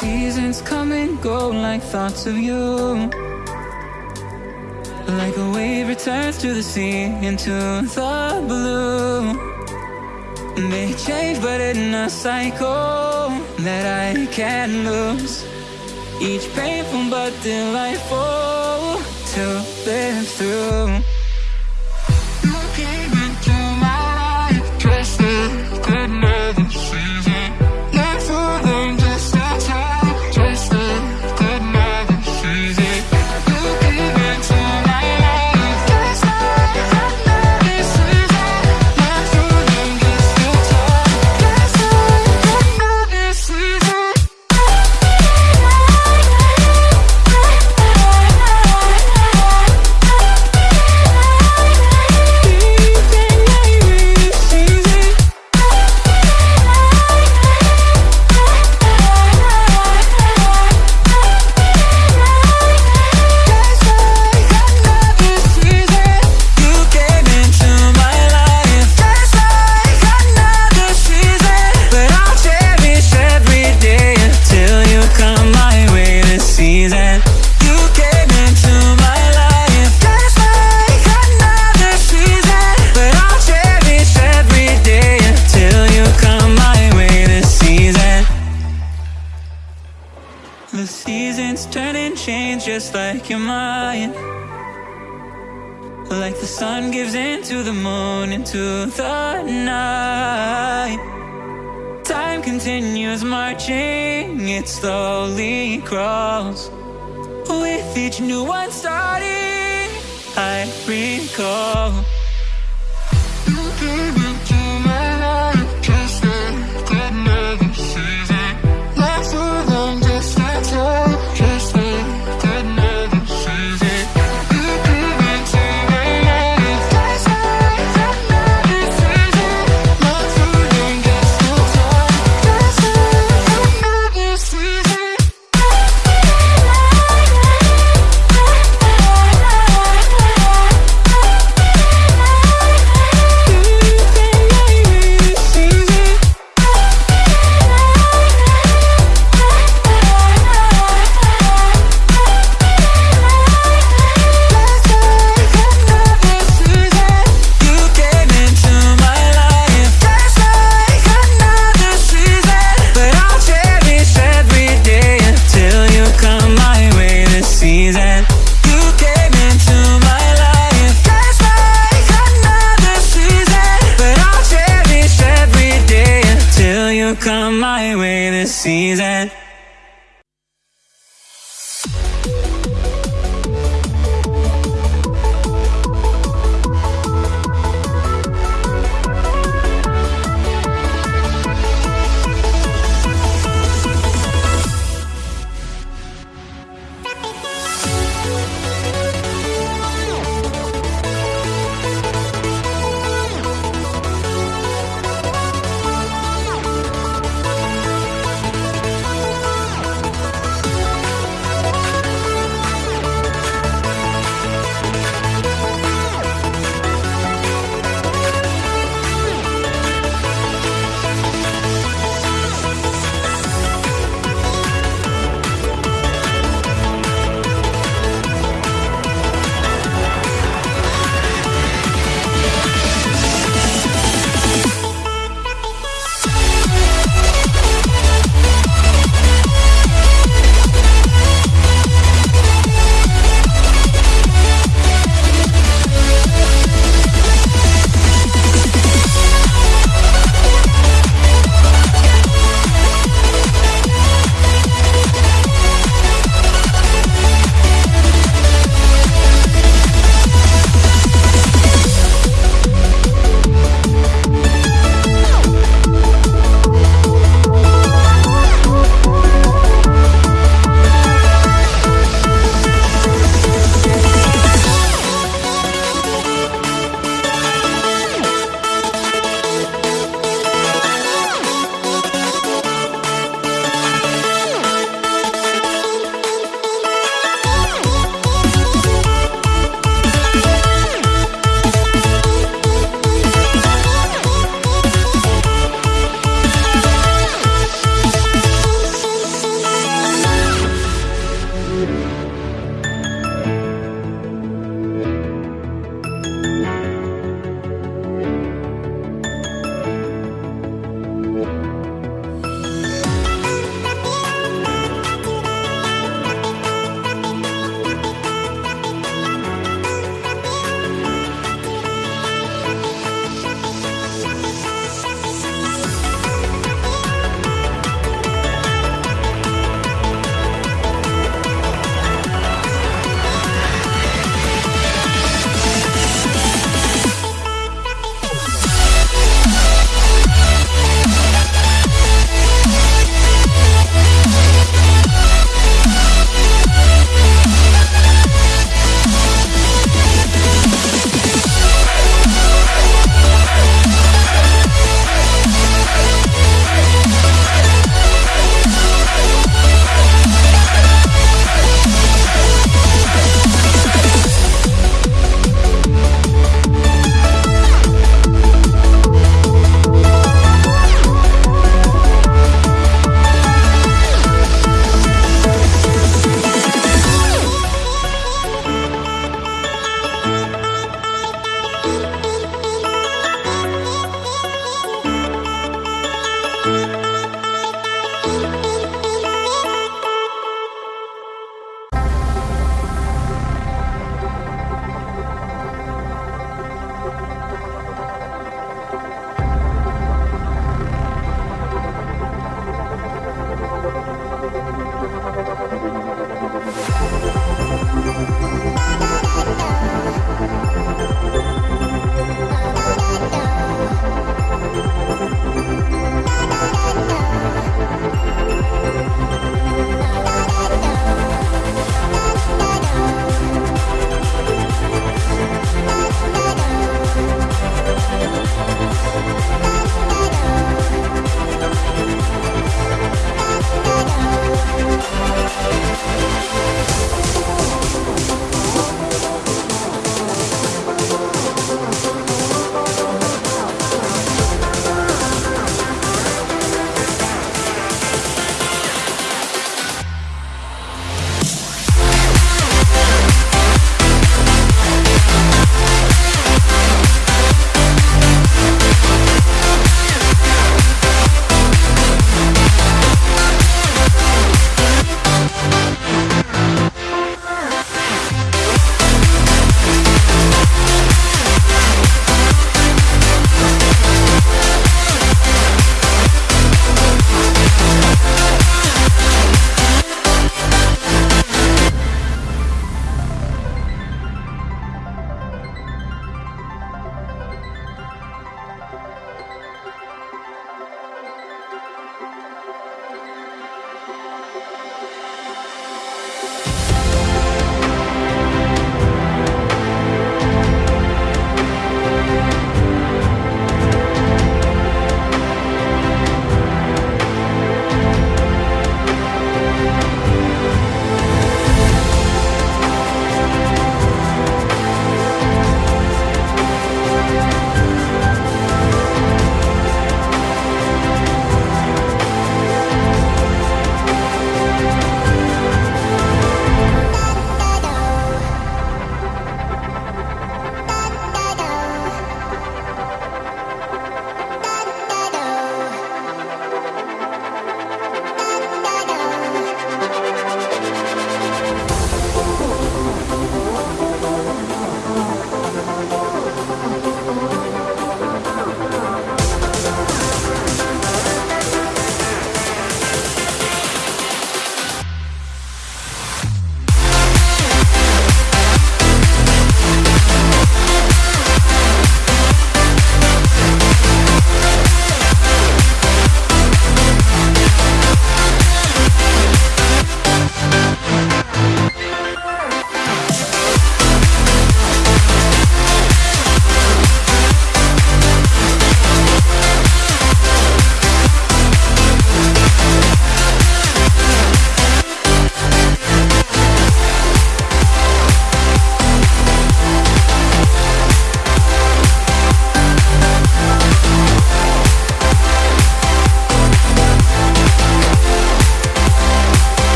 seasons come and go like thoughts of you. Like a wave returns to the sea into the blue. They change but in a cycle that I can't lose. Each painful but delightful to live through. alone into the night. Time continues marching, it slowly crawls With each new one starting, I recall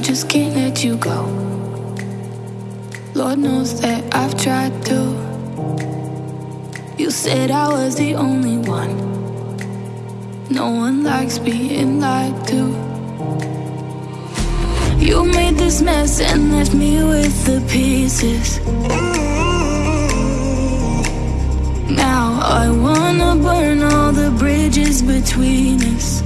just can't let you go. Lord knows that I've tried to. You said I was the only one. No one likes being lied to. You made this mess and left me with the pieces. Now I wanna burn all the bridges between us.